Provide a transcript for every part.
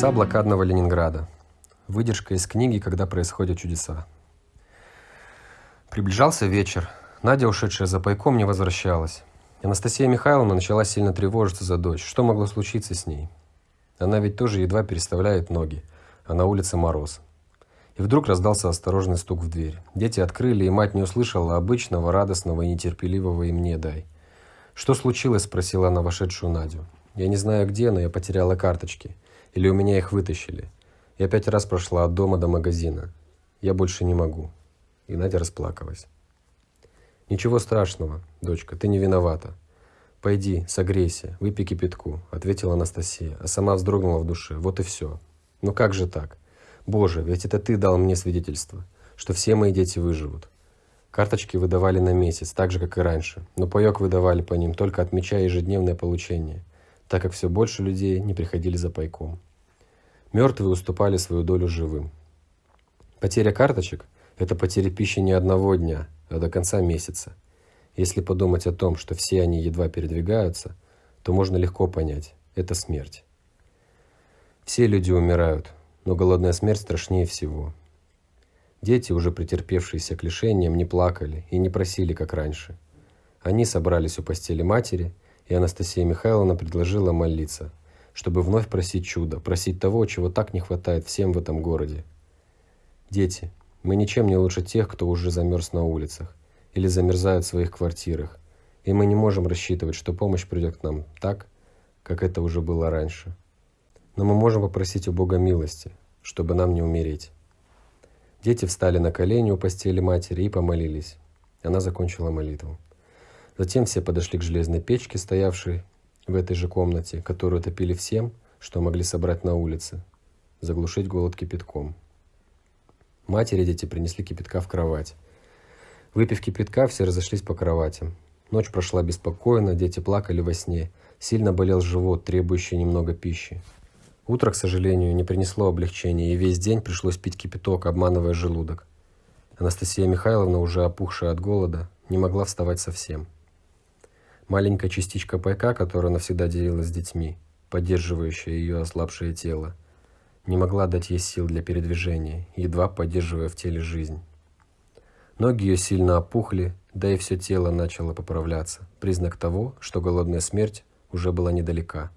Чудеса блокадного Ленинграда. Выдержка из книги «Когда происходят чудеса». Приближался вечер. Надя, ушедшая за пайком, не возвращалась. Анастасия Михайловна начала сильно тревожиться за дочь. Что могло случиться с ней? Она ведь тоже едва переставляет ноги, а на улице мороз. И вдруг раздался осторожный стук в дверь. Дети открыли, и мать не услышала обычного, радостного и нетерпеливого им «не дай». «Что случилось?» – спросила она вошедшую Надю. «Я не знаю где, но я потеряла карточки. Или у меня их вытащили. Я пять раз прошла от дома до магазина. Я больше не могу». И Надя расплакалась. «Ничего страшного, дочка, ты не виновата. Пойди, согрейся, выпей кипятку», – ответила Анастасия, а сама вздрогнула в душе. «Вот и все. Ну как же так? Боже, ведь это ты дал мне свидетельство, что все мои дети выживут». Карточки выдавали на месяц, так же, как и раньше, но паек выдавали по ним, только отмечая ежедневное получение, так как все больше людей не приходили за пайком. Мертвые уступали свою долю живым. Потеря карточек – это потеря пищи не одного дня, а до конца месяца. Если подумать о том, что все они едва передвигаются, то можно легко понять – это смерть. Все люди умирают, но голодная смерть страшнее всего. Дети, уже претерпевшиеся к лишениям, не плакали и не просили, как раньше. Они собрались у постели матери, и Анастасия Михайловна предложила молиться, чтобы вновь просить чуда, просить того, чего так не хватает всем в этом городе. Дети, мы ничем не лучше тех, кто уже замерз на улицах или замерзают в своих квартирах, и мы не можем рассчитывать, что помощь придет к нам так, как это уже было раньше. Но мы можем попросить у Бога милости, чтобы нам не умереть. Дети встали на колени у постели матери и помолились. Она закончила молитву. Затем все подошли к железной печке, стоявшей в этой же комнате, которую топили всем, что могли собрать на улице, заглушить голод кипятком. Матери дети принесли кипятка в кровать. Выпив кипятка, все разошлись по кроватям. Ночь прошла беспокойно, дети плакали во сне. Сильно болел живот, требующий немного пищи. Утро, к сожалению, не принесло облегчения, и весь день пришлось пить кипяток, обманывая желудок. Анастасия Михайловна, уже опухшая от голода, не могла вставать совсем. Маленькая частичка пайка, которая навсегда делилась с детьми, поддерживающая ее ослабшее тело, не могла дать ей сил для передвижения, едва поддерживая в теле жизнь. Ноги ее сильно опухли, да и все тело начало поправляться, признак того, что голодная смерть уже была недалека.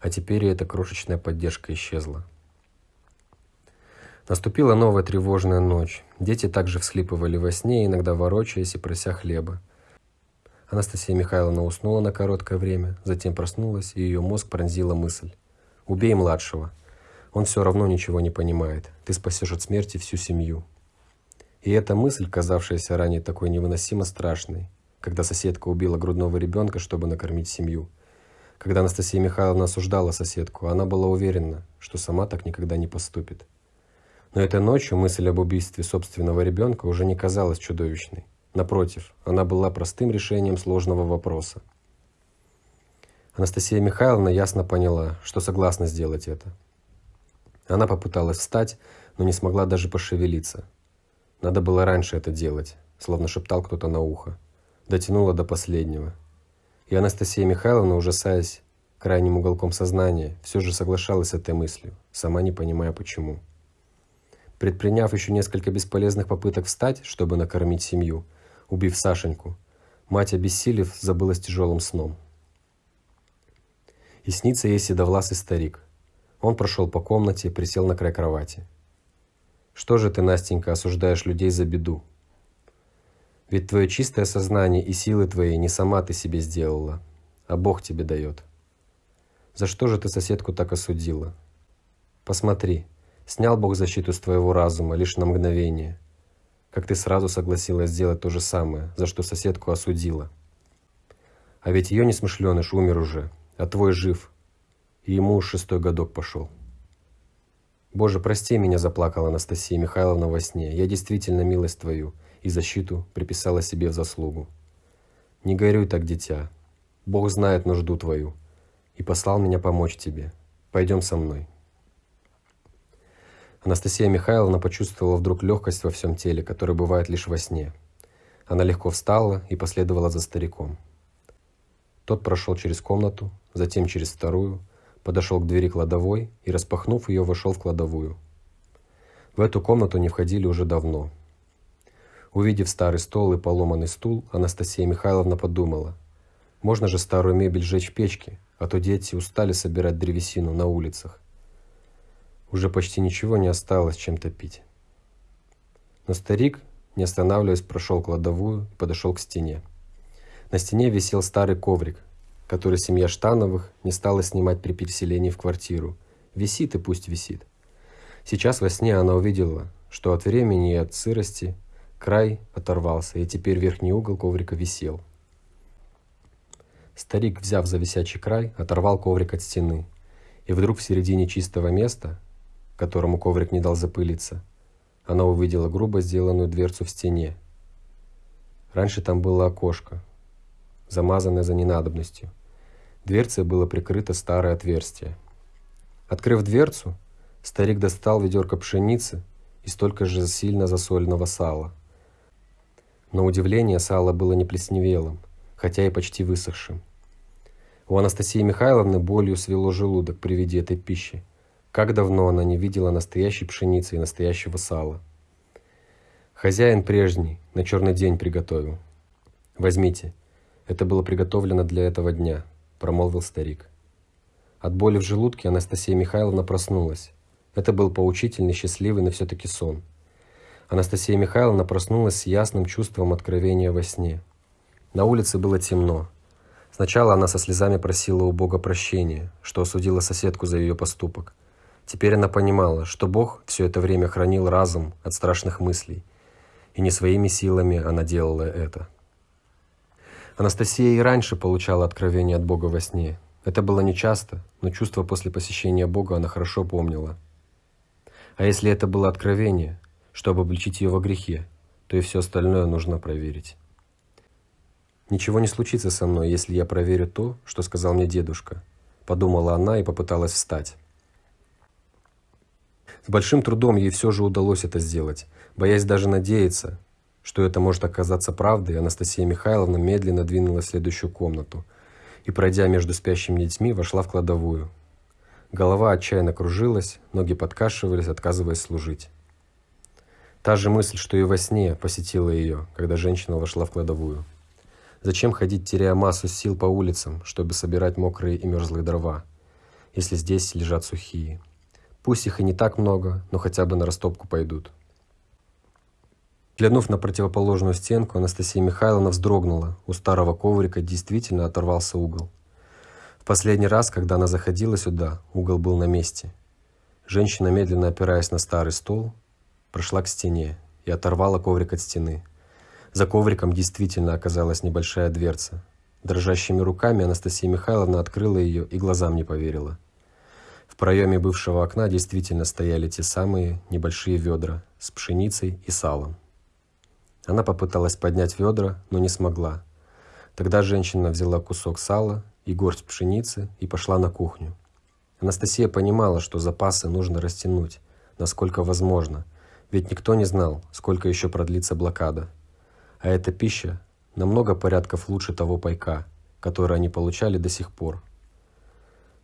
А теперь и эта крошечная поддержка исчезла. Наступила новая тревожная ночь. Дети также всхлипывали во сне, иногда ворочаясь и прося хлеба. Анастасия Михайловна уснула на короткое время, затем проснулась, и ее мозг пронзила мысль. «Убей младшего. Он все равно ничего не понимает. Ты спасешь от смерти всю семью. И эта мысль, казавшаяся ранее такой невыносимо страшной, когда соседка убила грудного ребенка, чтобы накормить семью. Когда Анастасия Михайловна осуждала соседку, она была уверена, что сама так никогда не поступит. Но этой ночью мысль об убийстве собственного ребенка уже не казалась чудовищной. Напротив, она была простым решением сложного вопроса. Анастасия Михайловна ясно поняла, что согласна сделать это. Она попыталась встать, но не смогла даже пошевелиться. Надо было раньше это делать, словно шептал кто-то на ухо. Дотянула до последнего. И Анастасия Михайловна, ужасаясь крайним уголком сознания, все же соглашалась с этой мыслью, сама не понимая почему. Предприняв еще несколько бесполезных попыток встать, чтобы накормить семью, убив Сашеньку, мать, обессилев, забылась тяжелым сном. И снится ей седовласый старик – он прошел по комнате, присел на край кровати. «Что же ты, Настенька, осуждаешь людей за беду? Ведь твое чистое сознание и силы твои не сама ты себе сделала, а Бог тебе дает. За что же ты соседку так осудила? Посмотри, снял Бог защиту с твоего разума лишь на мгновение, как ты сразу согласилась сделать то же самое, за что соседку осудила. А ведь ее несмышленыш умер уже, а твой жив – и ему уж шестой годок пошел. «Боже, прости меня», – заплакала Анастасия Михайловна во сне. «Я действительно милость твою и защиту приписала себе в заслугу. Не горюй так, дитя. Бог знает нужду твою и послал меня помочь тебе. Пойдем со мной». Анастасия Михайловна почувствовала вдруг легкость во всем теле, которая бывает лишь во сне. Она легко встала и последовала за стариком. Тот прошел через комнату, затем через вторую, подошел к двери кладовой и, распахнув ее, вошел в кладовую. В эту комнату не входили уже давно. Увидев старый стол и поломанный стул, Анастасия Михайловна подумала, можно же старую мебель сжечь в печке, а то дети устали собирать древесину на улицах. Уже почти ничего не осталось, чем топить. Но старик, не останавливаясь, прошел кладовую и подошел к стене. На стене висел старый коврик, который семья Штановых не стала снимать при переселении в квартиру. Висит и пусть висит. Сейчас во сне она увидела, что от времени и от сырости край оторвался, и теперь верхний угол коврика висел. Старик, взяв за висячий край, оторвал коврик от стены. И вдруг в середине чистого места, которому коврик не дал запылиться, она увидела грубо сделанную дверцу в стене. Раньше там было окошко, замазанное за ненадобностью. Дверцей было прикрыто старое отверстие. Открыв дверцу, старик достал ведерко пшеницы и столько же сильно засоленного сала. На удивление сало было не плесневелым, хотя и почти высохшим. У Анастасии Михайловны болью свело желудок при виде этой пищи. Как давно она не видела настоящей пшеницы и настоящего сала. Хозяин прежний, на черный день приготовил. Возьмите, это было приготовлено для этого дня, промолвил старик. От боли в желудке Анастасия Михайловна проснулась. Это был поучительный, счастливый, но все-таки сон. Анастасия Михайловна проснулась с ясным чувством откровения во сне. На улице было темно. Сначала она со слезами просила у Бога прощения, что осудила соседку за ее поступок. Теперь она понимала, что Бог все это время хранил разум от страшных мыслей, и не своими силами она делала это. Анастасия и раньше получала откровение от Бога во сне. Это было нечасто, но чувство после посещения Бога она хорошо помнила. А если это было откровение, чтобы обличить ее во грехе, то и все остальное нужно проверить. «Ничего не случится со мной, если я проверю то, что сказал мне дедушка», – подумала она и попыталась встать. С большим трудом ей все же удалось это сделать, боясь даже надеяться, что это может оказаться правдой, Анастасия Михайловна медленно двинулась в следующую комнату и, пройдя между спящими детьми, вошла в кладовую. Голова отчаянно кружилась, ноги подкашивались, отказываясь служить. Та же мысль, что и во сне, посетила ее, когда женщина вошла в кладовую. Зачем ходить, теряя массу сил по улицам, чтобы собирать мокрые и мерзлые дрова, если здесь лежат сухие? Пусть их и не так много, но хотя бы на растопку пойдут. Глянув на противоположную стенку, Анастасия Михайловна вздрогнула. У старого коврика действительно оторвался угол. В последний раз, когда она заходила сюда, угол был на месте. Женщина, медленно опираясь на старый стол, прошла к стене и оторвала коврик от стены. За ковриком действительно оказалась небольшая дверца. Дрожащими руками Анастасия Михайловна открыла ее и глазам не поверила. Проеме бывшего окна действительно стояли те самые небольшие ведра с пшеницей и салом. Она попыталась поднять ведра, но не смогла. Тогда женщина взяла кусок сала и горсть пшеницы и пошла на кухню. Анастасия понимала, что запасы нужно растянуть, насколько возможно, ведь никто не знал, сколько еще продлится блокада. А эта пища намного порядков лучше того пайка, который они получали до сих пор.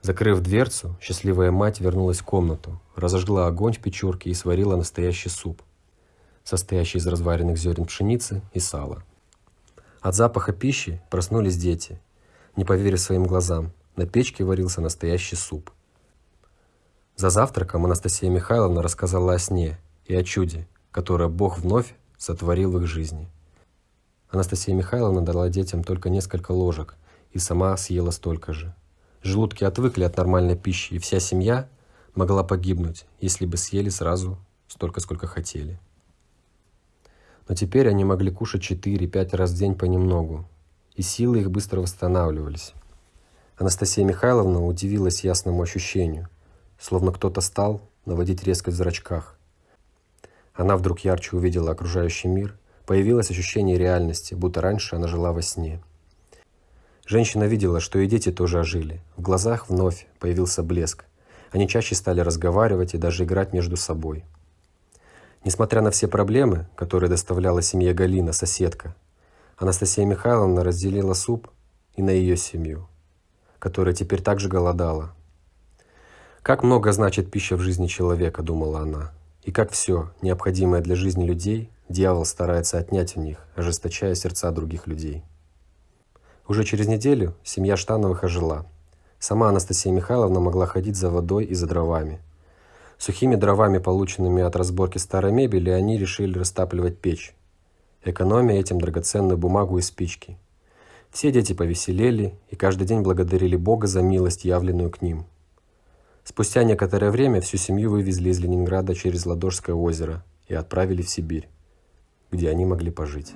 Закрыв дверцу, счастливая мать вернулась в комнату, разожгла огонь в печурке и сварила настоящий суп, состоящий из разваренных зерен пшеницы и сала. От запаха пищи проснулись дети. Не поверив своим глазам, на печке варился настоящий суп. За завтраком Анастасия Михайловна рассказала о сне и о чуде, которое Бог вновь сотворил в их жизни. Анастасия Михайловна дала детям только несколько ложек и сама съела столько же. Желудки отвыкли от нормальной пищи, и вся семья могла погибнуть, если бы съели сразу столько, сколько хотели. Но теперь они могли кушать 4-5 раз в день понемногу, и силы их быстро восстанавливались. Анастасия Михайловна удивилась ясному ощущению, словно кто-то стал наводить резкость в зрачках. Она вдруг ярче увидела окружающий мир Появилось ощущение реальности, будто раньше она жила во сне. Женщина видела, что и дети тоже ожили. В глазах вновь появился блеск. Они чаще стали разговаривать и даже играть между собой. Несмотря на все проблемы, которые доставляла семье Галина, соседка, Анастасия Михайловна разделила суп и на ее семью, которая теперь также голодала. Как много значит пища в жизни человека, думала она. И как все, необходимое для жизни людей, дьявол старается отнять у них, ожесточая сердца других людей. Уже через неделю семья Штановых ожила. Сама Анастасия Михайловна могла ходить за водой и за дровами. Сухими дровами, полученными от разборки старой мебели, они решили растапливать печь, экономя этим драгоценную бумагу и спички. Все дети повеселели и каждый день благодарили Бога за милость, явленную к ним. Спустя некоторое время всю семью вывезли из Ленинграда через Ладожское озеро и отправили в Сибирь, где они могли пожить.